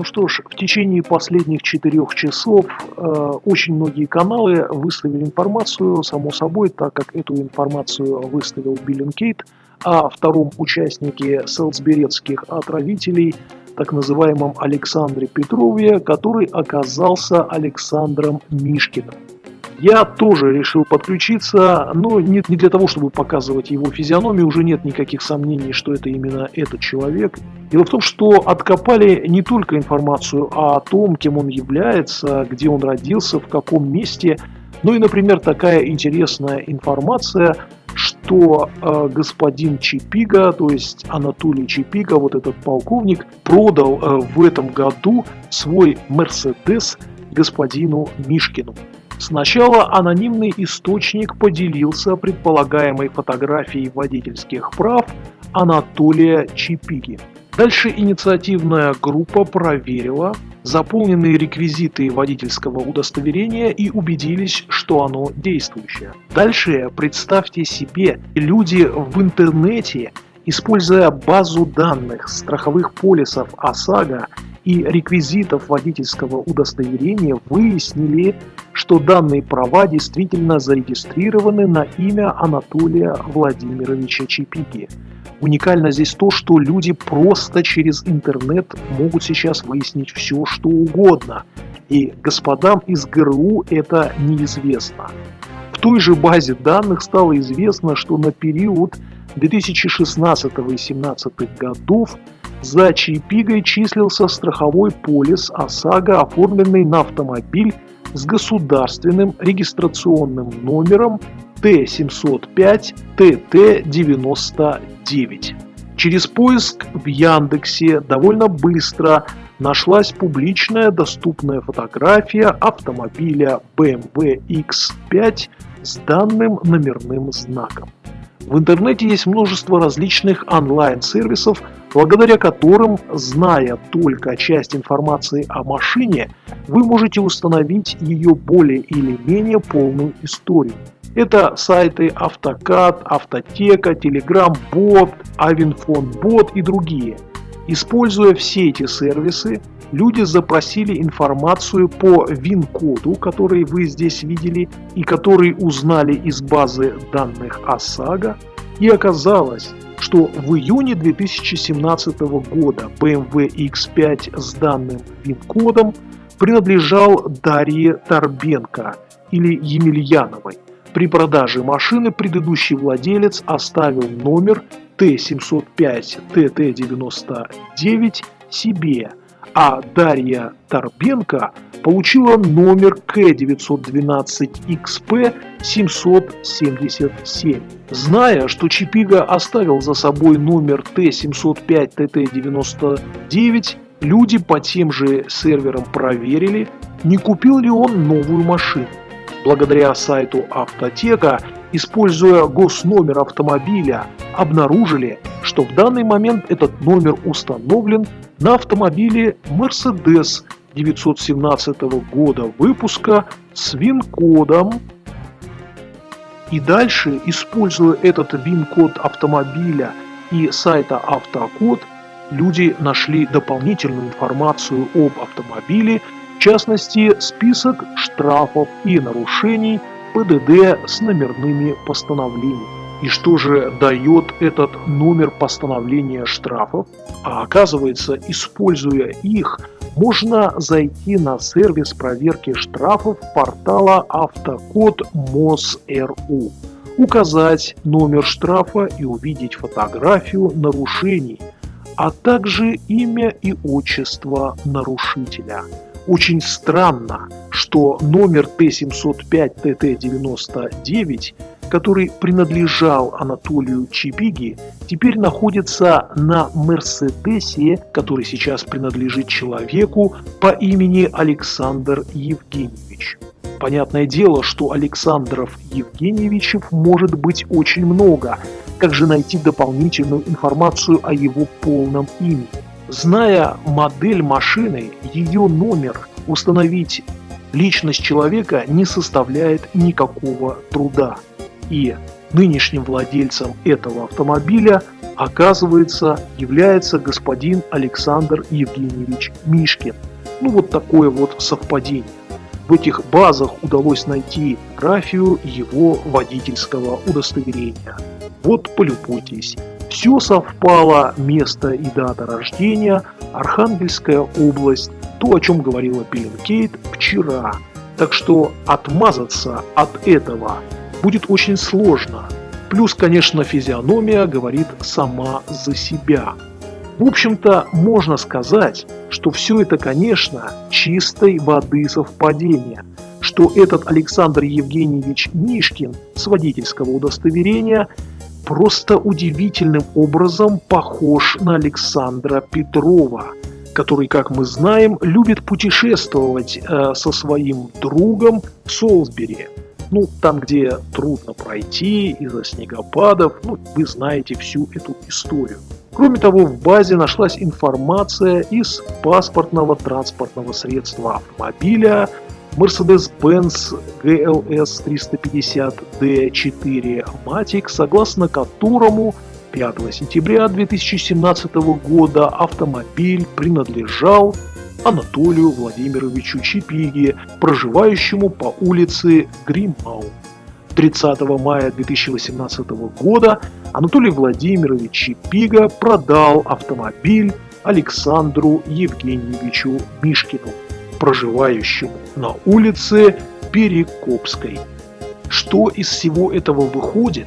Ну что ж, в течение последних четырех часов э, очень многие каналы выставили информацию, само собой, так как эту информацию выставил Биллинкейт, о втором участнике селсберецких отравителей, так называемом Александре Петрове, который оказался Александром Мишкиным. Я тоже решил подключиться, но не, не для того, чтобы показывать его физиономию, уже нет никаких сомнений, что это именно этот человек. Дело в том, что откопали не только информацию о том, кем он является, где он родился, в каком месте, но и, например, такая интересная информация, что э, господин Чипига, то есть Анатолий Чипига, вот этот полковник, продал э, в этом году свой Мерседес господину Мишкину. Сначала анонимный источник поделился предполагаемой фотографией водительских прав Анатолия Чипиги. Дальше инициативная группа проверила заполненные реквизиты водительского удостоверения и убедились, что оно действующее. Дальше представьте себе, люди в интернете, используя базу данных страховых полисов ОСАГО и реквизитов водительского удостоверения, выяснили, что данные права действительно зарегистрированы на имя Анатолия Владимировича Чипиги. Уникально здесь то, что люди просто через интернет могут сейчас выяснить все, что угодно. И господам из ГРУ это неизвестно. В той же базе данных стало известно, что на период 2016 и 2017 годов за Чайпигой числился страховой полис ОСАГО, оформленный на автомобиль с государственным регистрационным номером Т-705-ТТ-99. Через поиск в Яндексе довольно быстро нашлась публичная доступная фотография автомобиля BMW X5 с данным номерным знаком. В интернете есть множество различных онлайн-сервисов, благодаря которым, зная только часть информации о машине, вы можете установить ее более или менее полную историю. Это сайты Автокад, Автотека, Telegram Bot, Avinfon Bot и другие. Используя все эти сервисы, люди запросили информацию по ВИН-коду, который вы здесь видели, и который узнали из базы данных ОСАГО, и оказалось, что в июне 2017 года BMW X5 с данным ВИН-кодом принадлежал Дарье Торбенко или Емельяновой. При продаже машины предыдущий владелец оставил номер Т-705-ТТ-99 себе, а Дарья Торбенко получила номер К912XP777. Зная, что Чипига оставил за собой номер Т705-ТТ-99, люди по тем же серверам проверили, не купил ли он новую машину. Благодаря сайту Автотека, используя госномер автомобиля, обнаружили, что в данный момент этот номер установлен на автомобиле Mercedes 917 года выпуска с ВИН-кодом. И дальше, используя этот ВИН-код автомобиля и сайта Автокод, люди нашли дополнительную информацию об автомобиле в частности, список штрафов и нарушений ПДД с номерными постановлениями. И что же дает этот номер постановления штрафов? А оказывается, используя их, можно зайти на сервис проверки штрафов портала Автокод МОС.РУ, указать номер штрафа и увидеть фотографию нарушений, а также имя и отчество нарушителя – очень странно, что номер Т-705-ТТ-99, который принадлежал Анатолию Чибиги, теперь находится на Мерседесе, который сейчас принадлежит человеку по имени Александр Евгеньевич. Понятное дело, что Александров Евгеньевичев может быть очень много. Как же найти дополнительную информацию о его полном имени? Зная модель машины, ее номер, установить личность человека не составляет никакого труда. И нынешним владельцем этого автомобиля оказывается, является господин Александр Евгеньевич Мишкин. Ну вот такое вот совпадение. В этих базах удалось найти графию его водительского удостоверения. Вот полюбуйтесь. Все совпало, место и дата рождения, Архангельская область, то, о чем говорила Пеленкейт вчера. Так что отмазаться от этого будет очень сложно. Плюс, конечно, физиономия говорит сама за себя. В общем-то, можно сказать, что все это, конечно, чистой воды совпадение, что этот Александр Евгеньевич Мишкин с водительского удостоверения просто удивительным образом похож на Александра Петрова, который, как мы знаем, любит путешествовать э, со своим другом в Солсбери. Ну, там, где трудно пройти из-за снегопадов, ну, вы знаете всю эту историю. Кроме того, в базе нашлась информация из паспортного транспортного средства автомобиля Mercedes-Benz GLS 350D4 Matic, согласно которому 5 сентября 2017 года автомобиль принадлежал Анатолию Владимировичу Чипиге, проживающему по улице Гримау. 30 мая 2018 года Анатолий Владимирович Чипига продал автомобиль Александру Евгеньевичу Мишкину, проживающему на улице Перекопской. Что из всего этого выходит?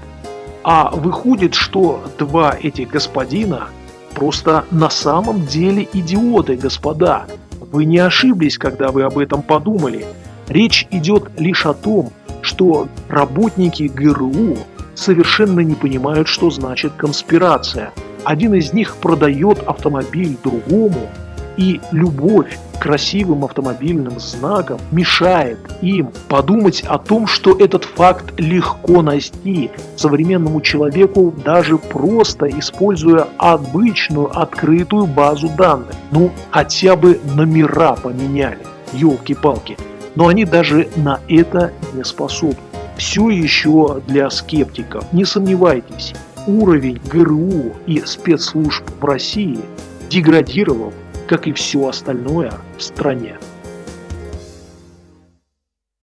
А выходит, что два этих господина просто на самом деле идиоты, господа. Вы не ошиблись, когда вы об этом подумали. Речь идет лишь о том, что работники ГРУ совершенно не понимают, что значит конспирация. Один из них продает автомобиль другому, и любовь к красивым автомобильным знакам мешает им подумать о том, что этот факт легко найти современному человеку, даже просто используя обычную открытую базу данных. Ну, хотя бы номера поменяли, елки-палки но они даже на это не способны. Все еще для скептиков. Не сомневайтесь, уровень ГРУ и спецслужб в России деградировал, как и все остальное в стране.